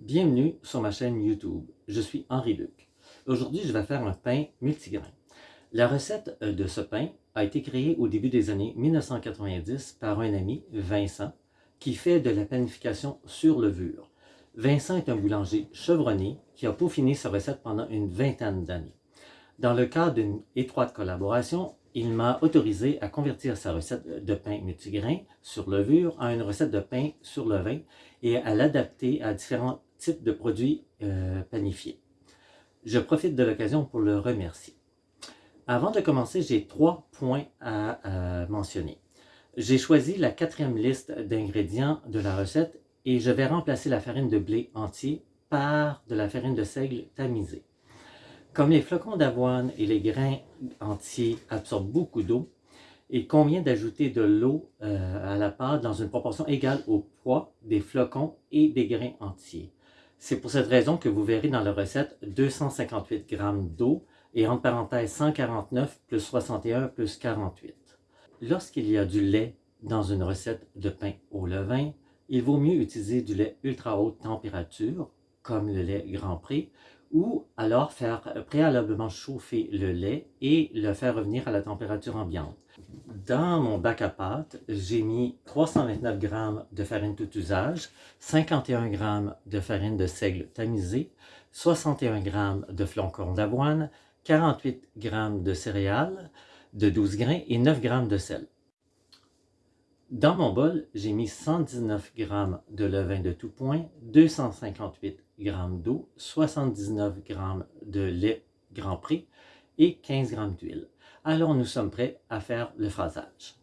Bienvenue sur ma chaîne YouTube. Je suis Henri Luc. Aujourd'hui, je vais faire un pain multigrain. La recette euh, de ce pain a été créée au début des années 1990 par un ami, Vincent, qui fait de la panification sur levure. Vincent est un boulanger chevronné qui a peaufiné sa recette pendant une vingtaine d'années. Dans le cadre d'une étroite collaboration, il m'a autorisé à convertir sa recette de pain multigrain sur levure en une recette de pain sur levain et à l'adapter à différents types de produits euh, panifiés. Je profite de l'occasion pour le remercier. Avant de commencer, j'ai trois points à, mentionner. J'ai choisi la quatrième liste d'ingrédients de la recette et je vais remplacer la farine de blé entier par de la farine de seigle tamisée. Comme les flocons d'avoine et les grains entiers absorbent beaucoup d'eau, il convient d'ajouter de l'eau euh, à la pâte dans une proportion égale au poids des flocons et des grains entiers. C'est pour cette raison que vous verrez dans la recette 258 g d'eau et entre parenthèses 149 plus 61 plus 48. Lorsqu'il y a du lait dans une recette de pain au levain, il vaut mieux utiliser du lait ultra haute température, comme le lait Grand Prix, ou alors faire préalablement chauffer le lait et le faire revenir à la température ambiante. Dans mon bac à pâte, j'ai mis 329 g de farine tout usage, 51 g de farine de seigle tamisée, 61 g de flocons d'avoine, 48 g de céréales de 12 grains et 9 g de sel. Dans mon bol, j'ai mis 119 g de levain de tout point, 258 g d'eau, 79 g de lait Grand Prix et 15 g d'huile. Alors nous sommes prêts à faire le phrasage.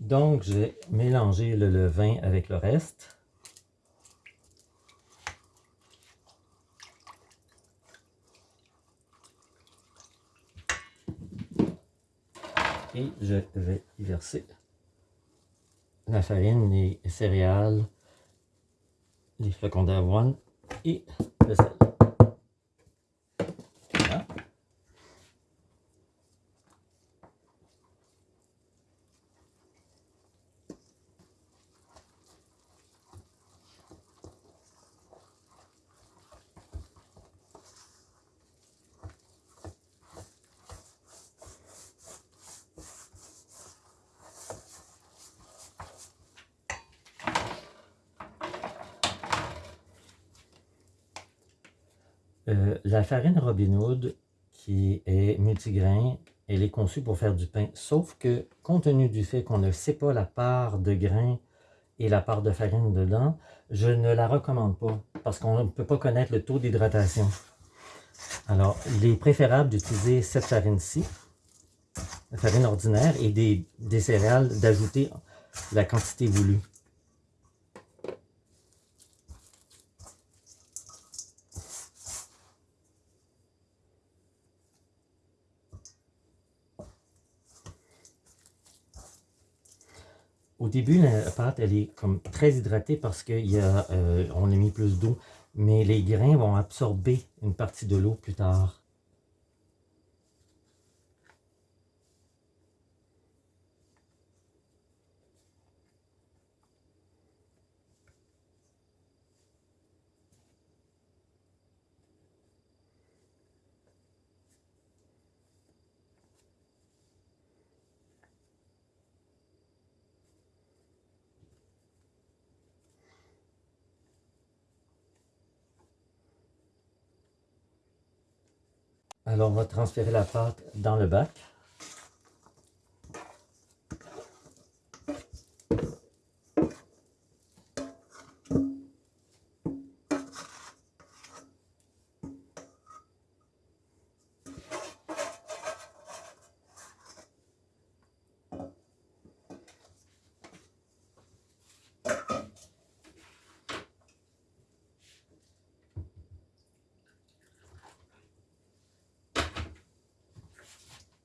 Donc, je vais mélanger le levain avec le reste. Et je vais y verser la farine, les céréales, les flocons d'avoine et le sel. Euh, la farine Robin Hood, qui est multigrain, elle est conçue pour faire du pain, sauf que, compte tenu du fait qu'on ne sait pas la part de grains et la part de farine dedans, je ne la recommande pas, parce qu'on ne peut pas connaître le taux d'hydratation. Alors, il est préférable d'utiliser cette farine-ci, la farine ordinaire, et des céréales, d'ajouter la quantité voulue. Au début, la pâte, elle est comme très hydratée parce qu'on euh, a mis plus d'eau. Mais les grains vont absorber une partie de l'eau plus tard. Alors, on va transférer la pâte dans le bac.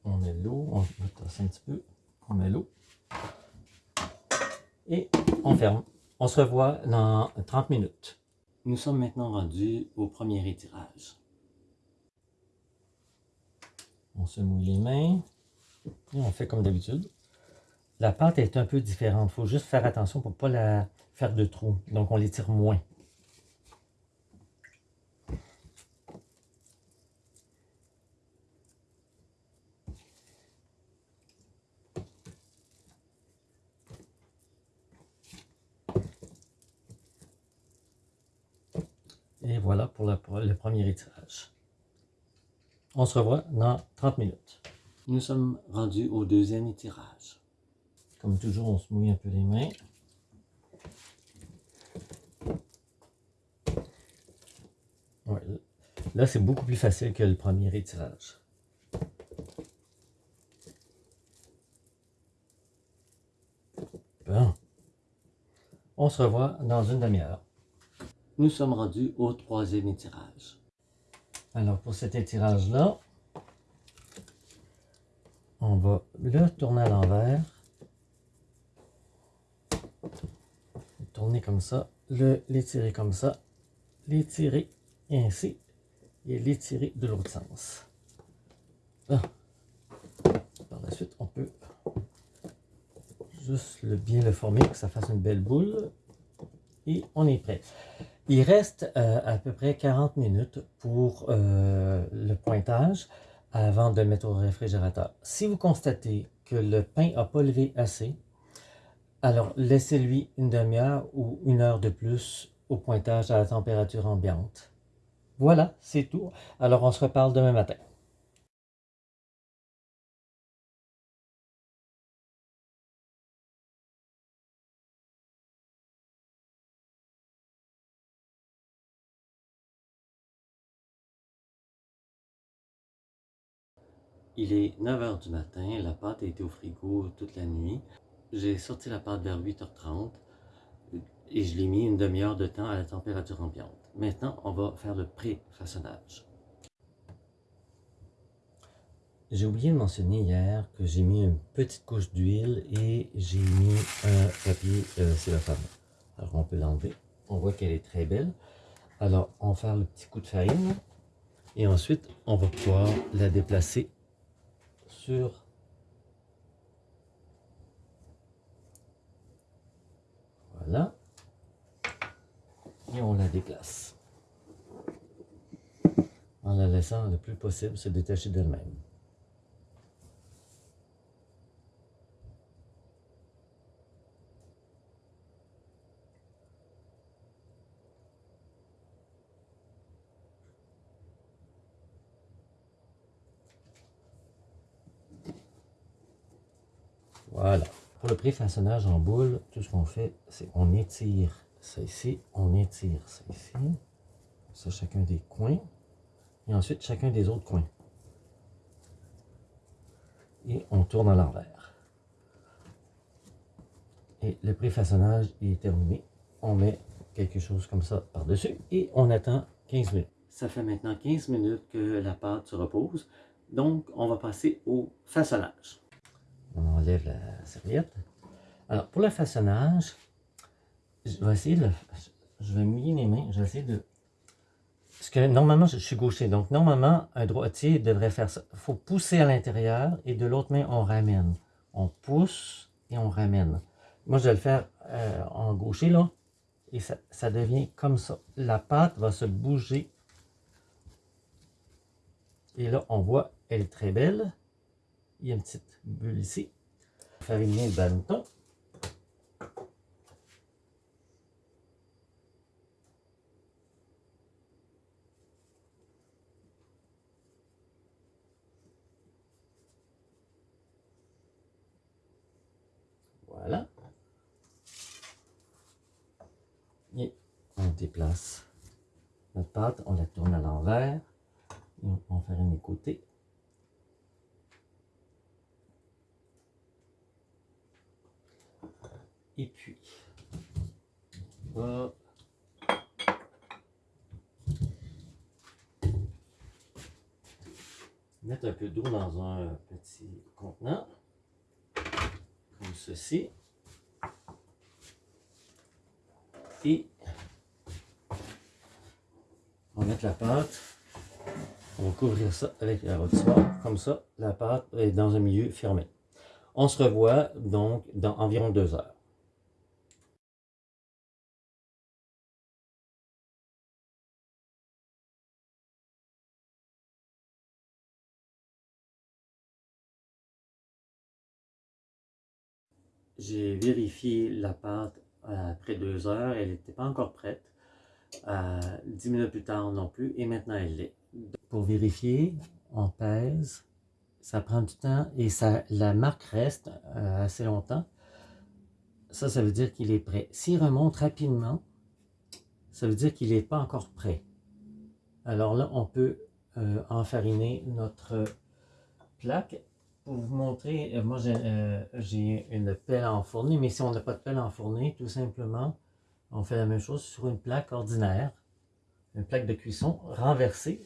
on met l'eau, on va tasser un petit peu, on met l'eau, et on ferme. On se revoit dans 30 minutes. Nous sommes maintenant rendus au premier étirage. On se mouille les mains et on fait comme d'habitude. La pâte est un peu différente. Il faut juste faire attention pour ne pas la faire de trous. Donc on l'étire moins. Et voilà pour le, premier étirage. On se revoit dans 30 minutes. Nous sommes rendus au deuxième étirage. Comme toujours, on se mouille un peu les mains. là, c'est beaucoup plus facile que le premier étirage. Bon. On se revoit dans une demi-heure nous sommes rendus au troisième étirage. Alors pour cet étirage-là, on va le tourner à l'envers. Tourner comme ça, l'étirer comme ça, l'étirer ainsi et l'étirer de l'autre sens. Par la suite, on peut juste le, bien le former pour que ça fasse une belle boule. Et on est prêt. Il reste euh, à peu près 40 minutes pour euh, le pointage avant de le mettre au réfrigérateur. Si vous constatez que le pain n'a pas levé assez, alors laissez-lui une demi-heure ou une heure de plus au pointage à la température ambiante. Voilà, c'est tout. Alors on se reparle demain matin. Il est 9h du matin, la pâte a été au frigo toute la nuit. J'ai sorti la pâte vers 8h30 et je l'ai mis une demi-heure de temps à la température ambiante. Maintenant, on va faire le pré-façonnage. J'ai oublié de mentionner hier que j'ai mis une petite couche d'huile et j'ai mis un papier euh, cellophane. Alors on peut l'enlever. On voit qu'elle est très belle. Alors on va faire le petit coup de farine et ensuite on va pouvoir la déplacer voilà. Et on la déplace. En la laissant le plus possible se détacher d'elle-même. Voilà. Pour le pré-façonnage en boule, tout ce qu'on fait, c'est on étire ça ici, on étire ça ici, ça chacun des coins, et ensuite chacun des autres coins. Et on tourne à l'envers. Et le pré-façonnage est terminé. On met quelque chose comme ça par-dessus et on attend 15 minutes. Ça fait maintenant 15 minutes que la pâte se repose. Donc, on va passer au façonnage on enlève la serviette. Alors, pour le façonnage, je vais essayer de... Je vais mouiller mes mains, je vais essayer de... Parce que normalement, je suis gaucher, donc normalement, un droitier devrait faire ça. Il faut pousser à l'intérieur et de l'autre main, on ramène. On pousse et on ramène. Moi, je vais le faire euh, en gaucher, là, et ça, ça devient comme ça. La pâte va se bouger. Et là, on voit, elle est très belle. Il y a une petite bulle ici. Fariner le bâton. Voilà. Et on déplace notre pâte, on la tourne à l'envers. On va faire un côté. Et puis, on va mettre un peu d'eau dans un petit contenant, comme ceci. Et On va mettre la pâte. On va couvrir ça avec la rôtissoire. Comme ça, la pâte est dans un milieu fermé. On se revoit donc dans environ deux heures. J'ai vérifié la pâte après deux heures, elle n'était pas encore prête. Euh, dix minutes plus tard non plus, et maintenant elle l'est. Pour vérifier, on pèse, ça prend du temps et ça, la marque reste euh, assez longtemps. Ça, ça veut dire qu'il est prêt. S'il remonte rapidement, ça veut dire qu'il n'est pas encore prêt. Alors là, on peut euh, enfariner notre plaque pour vous montrer, euh, moi euh, j'ai une pelle enfournée, mais si on n'a pas de pelle enfournée, tout simplement, on fait la même chose sur une plaque ordinaire, une plaque de cuisson renversée.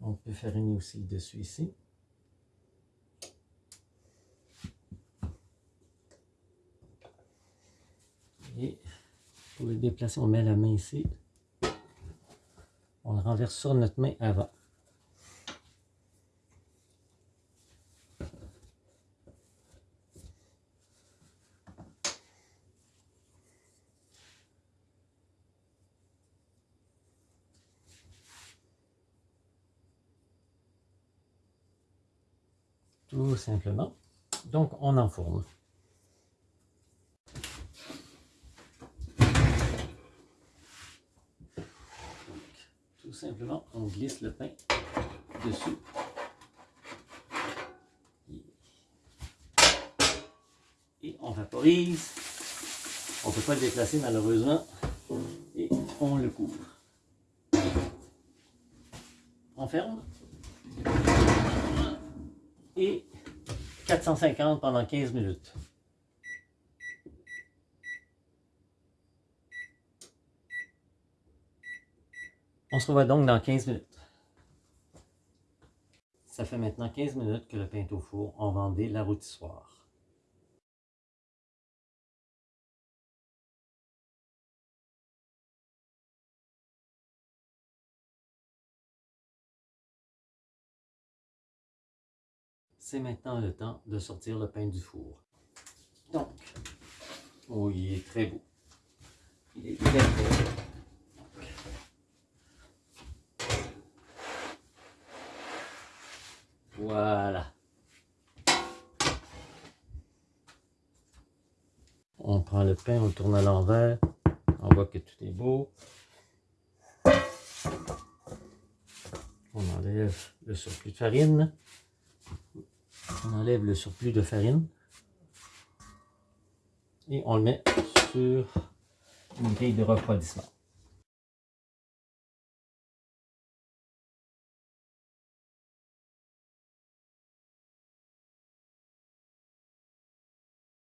On peut fariner aussi dessus ici. Et pour le déplacer, on met la main ici. On le renverse sur notre main avant. Tout simplement. Donc, on enfourne. Simplement, on glisse le pain dessus. Et on vaporise. On ne peut pas le déplacer malheureusement. Et on le couvre. On ferme. Et 450 pendant 15 minutes. On se revoit donc dans 15 minutes. Ça fait maintenant 15 minutes que le pain au four. On vendait la rôtissoire. C'est maintenant le temps de sortir le pain du four. Donc, oh, il est très beau. Il est très beau. Voilà. Pain, on le tourne à l'envers. On voit que tout est beau. On enlève le surplus de farine. On enlève le surplus de farine. Et on le met sur une grille de refroidissement.